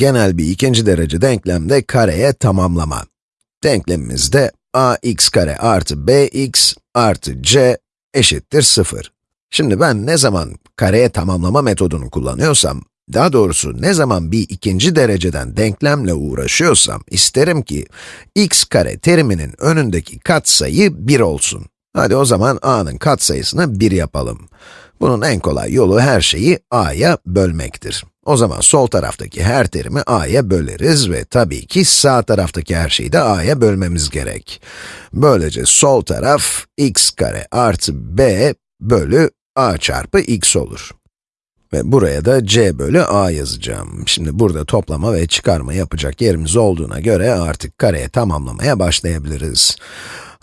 Genel bir ikinci derece denklemde kareye tamamlama. Denklemimizde ax kare artı bx artı c eşittir 0. Şimdi ben ne zaman kareye tamamlama metodunu kullanıyorsam, daha doğrusu ne zaman bir ikinci dereceden denklemle uğraşıyorsam, isterim ki x kare teriminin önündeki katsayı 1 olsun. Hadi o zaman a'nın katsayısını 1 yapalım. Bunun en kolay yolu her şeyi a'ya bölmektir. O zaman sol taraftaki her terimi a'ya böleriz ve tabii ki sağ taraftaki her şeyi de a'ya bölmemiz gerek. Böylece sol taraf x kare artı b bölü a çarpı x olur. Ve buraya da c bölü a yazacağım. Şimdi burada toplama ve çıkarma yapacak yerimiz olduğuna göre artık kareye tamamlamaya başlayabiliriz.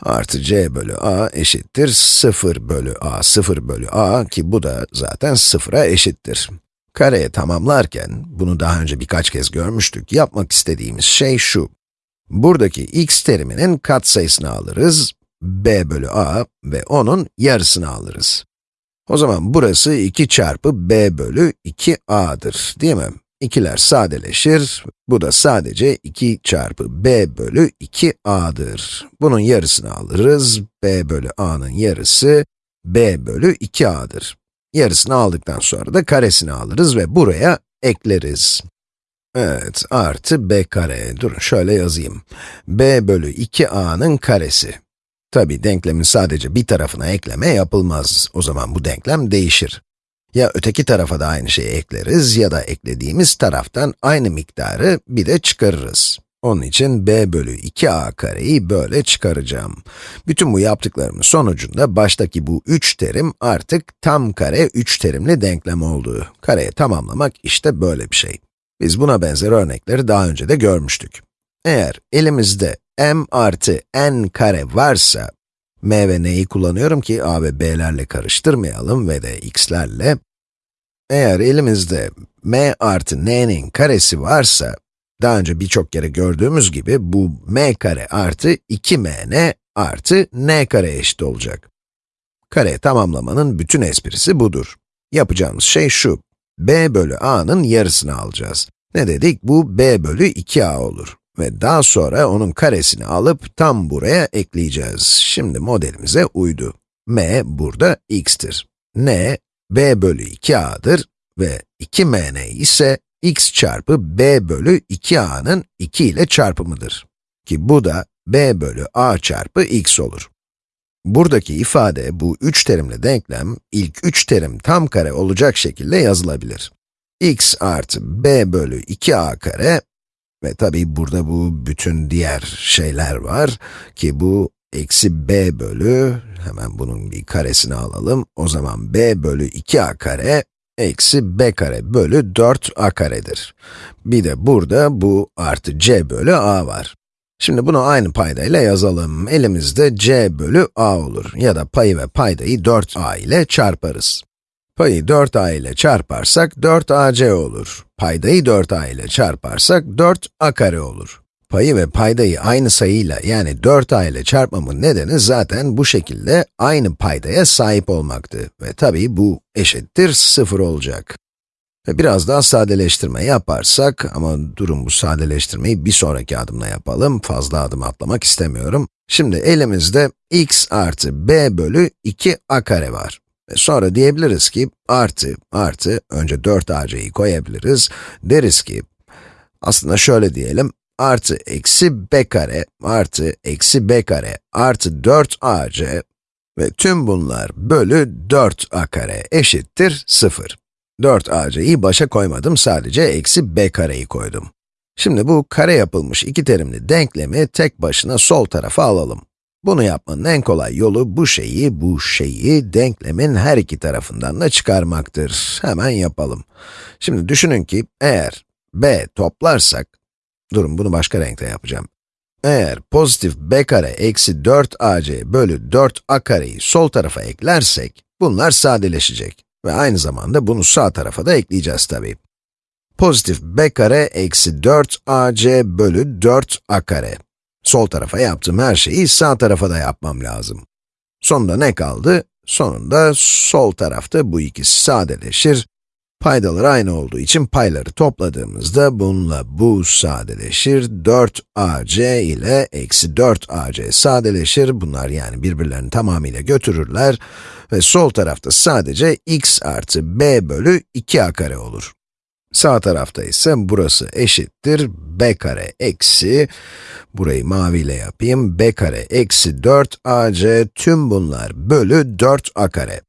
Artı c bölü a eşittir 0 bölü a, 0 bölü a ki bu da zaten 0'a eşittir. Kareye tamamlarken, bunu daha önce birkaç kez görmüştük, yapmak istediğimiz şey şu. Buradaki x teriminin katsayısını alırız, b bölü a ve onun yarısını alırız. O zaman burası 2 çarpı b bölü 2a'dır, değil mi? İkiler sadeleşir, bu da sadece 2 çarpı b bölü 2a'dır. Bunun yarısını alırız, b bölü a'nın yarısı b bölü 2a'dır. Yarısını aldıktan sonra da karesini alırız ve buraya ekleriz. Evet, artı b kare. Durun şöyle yazayım. b bölü 2a'nın karesi. Tabi denklemin sadece bir tarafına ekleme yapılmaz. O zaman bu denklem değişir. Ya öteki tarafa da aynı şeyi ekleriz ya da eklediğimiz taraftan aynı miktarı bir de çıkarırız. Onun için b bölü 2a kareyi böyle çıkaracağım. Bütün bu yaptıklarımın sonucunda baştaki bu 3 terim artık tam kare 3 terimli denklem oldu. Kareye tamamlamak işte böyle bir şey. Biz buna benzer örnekleri daha önce de görmüştük. Eğer elimizde m artı n kare varsa, m ve n'yi kullanıyorum ki a ve b'lerle karıştırmayalım ve de x'lerle. Eğer elimizde m artı n'nin karesi varsa, daha önce birçok kere gördüğümüz gibi bu m kare artı 2mn artı n kare eşit olacak. Kare tamamlamanın bütün esprisi budur. Yapacağımız şey şu, b bölü a'nın yarısını alacağız. Ne dedik? Bu b bölü 2a olur. Ve daha sonra onun karesini alıp tam buraya ekleyeceğiz. Şimdi modelimize uydu. m burada x'tir. n, b bölü 2a'dır ve 2mn ise x çarpı b bölü 2a'nın 2 ile çarpımıdır. Ki bu da b bölü a çarpı x olur. Buradaki ifade, bu üç terimli denklem, ilk üç terim tam kare olacak şekilde yazılabilir. x artı b bölü 2a kare ve tabii burada bu bütün diğer şeyler var ki bu eksi b bölü, hemen bunun bir karesini alalım. O zaman b bölü 2a kare eksi b kare bölü 4a karedir. Bir de burada bu artı c bölü a var. Şimdi bunu aynı paydayla yazalım. Elimizde c bölü a olur ya da payı ve paydayı 4a ile çarparız. Payı 4a ile çarparsak 4ac olur. Paydayı 4a ile çarparsak 4a kare olur. Payı ve paydayı aynı sayıyla yani 4a ile çarpmamın nedeni zaten bu şekilde aynı paydaya sahip olmaktı. Ve tabii bu eşittir 0 olacak. Ve biraz daha sadeleştirme yaparsak, ama durun bu sadeleştirmeyi bir sonraki adımla yapalım, fazla adım atlamak istemiyorum. Şimdi elimizde x artı b bölü 2a kare var. Ve sonra diyebiliriz ki, artı, artı, önce 4ac'yi koyabiliriz. Deriz ki, aslında şöyle diyelim, artı eksi b kare artı eksi b kare artı 4ac ve tüm bunlar bölü 4a kare eşittir 0. 4ac'yi başa koymadım, sadece eksi b kareyi koydum. Şimdi bu kare yapılmış iki terimli denklemi tek başına sol tarafa alalım. Bunu yapmanın en kolay yolu bu şeyi, bu şeyi denklemin her iki tarafından da çıkarmaktır. Hemen yapalım. Şimdi düşünün ki eğer b toplarsak, durun bunu başka renkte yapacağım. Eğer pozitif b kare eksi 4ac bölü 4a kareyi sol tarafa eklersek, bunlar sadeleşecek. Ve aynı zamanda bunu sağ tarafa da ekleyeceğiz tabii. Pozitif b kare eksi 4ac bölü 4a kare. Sol tarafa yaptığım her şeyi sağ tarafa da yapmam lazım. Sonunda ne kaldı? Sonunda sol tarafta bu ikisi sadeleşir Paydalar aynı olduğu için payları topladığımızda bununla bu sadeleşir. 4ac ile eksi 4ac sadeleşir. Bunlar yani birbirlerini tamamıyla götürürler. Ve sol tarafta sadece x artı b bölü 2a kare olur. Sağ tarafta ise burası eşittir b kare eksi, burayı maviyle yapayım, b kare eksi 4ac tüm bunlar bölü 4a kare.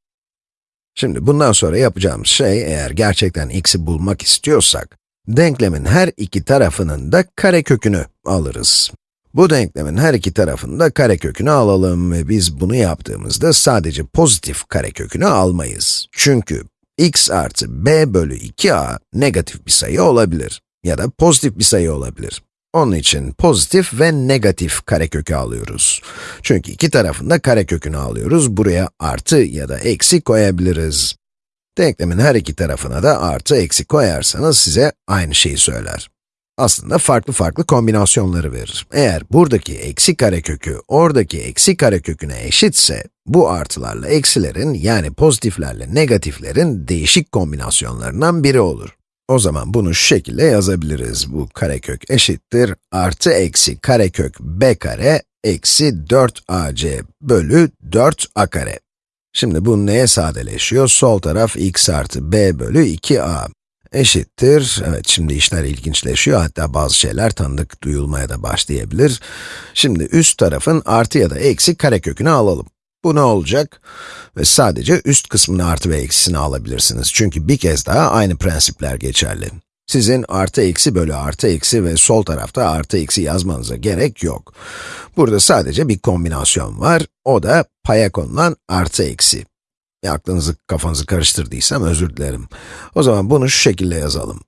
Şimdi bundan sonra yapacağımız şey, eğer gerçekten x'i bulmak istiyorsak, denklemin her iki tarafının da karekökünü alırız. Bu denklemin her iki tarafında karekökünü alalım ve biz bunu yaptığımızda sadece pozitif karekökünü almayız. Çünkü x artı b bölü 2a negatif bir sayı olabilir ya da pozitif bir sayı olabilir. Onun için pozitif ve negatif karekökü alıyoruz. Çünkü iki tarafında karekökünü alıyoruz, buraya artı ya da eksi koyabiliriz. Denklemin her iki tarafına da artı eksi koyarsanız size aynı şeyi söyler. Aslında farklı farklı kombinasyonları verir. Eğer buradaki eksi karekökü oradaki eksi kareköküne eşitse, bu artılarla eksilerin yani pozitiflerle negatiflerin değişik kombinasyonlarından biri olur. O zaman bunu şu şekilde yazabiliriz. Bu karekök eşittir artı eksi karekök b kare eksi 4ac bölü 4a kare. Şimdi bu neye sadeleşiyor? Sol taraf x artı b bölü 2a eşittir. Evet, şimdi işler ilginçleşiyor. Hatta bazı şeyler tanıdık duyulmaya da başlayabilir. Şimdi üst tarafın artı ya da eksi karekökünü alalım. Bu ne olacak? Ve sadece üst kısmını artı ve eksisini alabilirsiniz. Çünkü bir kez daha aynı prensipler geçerli. Sizin artı eksi bölü artı eksi ve sol tarafta artı eksi yazmanıza gerek yok. Burada sadece bir kombinasyon var, o da paya konulan artı eksi. Ya aklınızı, kafanızı karıştırdıysam özür dilerim. O zaman bunu şu şekilde yazalım.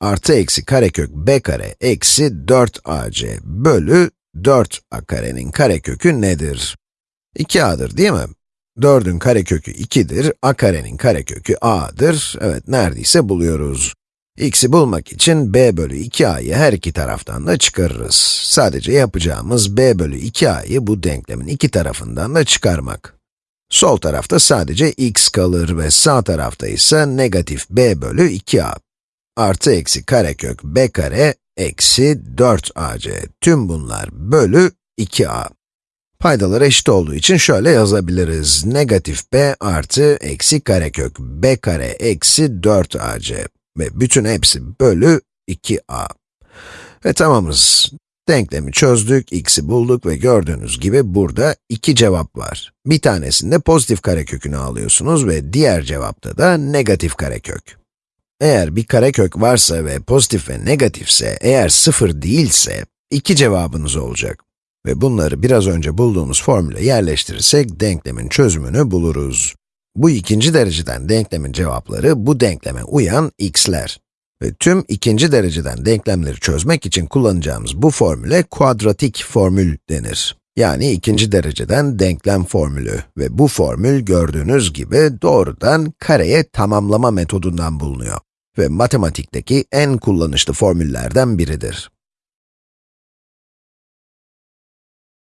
Artı eksi karekök b kare eksi 4ac bölü 4a karenin karekökü nedir? 2a'dır değil mi? 4'ün karekökü 2'dir, a karenin karekökü a'dır. Evet, neredeyse buluyoruz. x'i bulmak için b bölü 2a'yı her iki taraftan da çıkarırız. Sadece yapacağımız b bölü 2a'yı bu denklemin iki tarafından da çıkarmak. Sol tarafta sadece x kalır ve sağ tarafta ise negatif b bölü 2a. Artı eksi karekök b kare eksi 4ac. Tüm bunlar bölü 2a. Paydalar eşit olduğu için şöyle yazabiliriz. Negatif b artı eksi karekök b kare eksi 4ac. Ve bütün hepsi bölü 2a. Ve tamamız. Denklemi çözdük, x'i bulduk ve gördüğünüz gibi burada iki cevap var. Bir tanesinde pozitif karekökünü alıyorsunuz ve diğer cevapta da negatif karekök. Eğer bir karekök varsa ve pozitif ve negatifse, eğer sıfır değilse, iki cevabınız olacak. Ve bunları biraz önce bulduğumuz formüle yerleştirirsek denklemin çözümünü buluruz. Bu ikinci dereceden denklemin cevapları bu denkleme uyan x'ler. Ve tüm ikinci dereceden denklemleri çözmek için kullanacağımız bu formüle kuadratik formül denir. Yani ikinci dereceden denklem formülü ve bu formül gördüğünüz gibi doğrudan kareye tamamlama metodundan bulunuyor ve matematikteki en kullanışlı formüllerden biridir.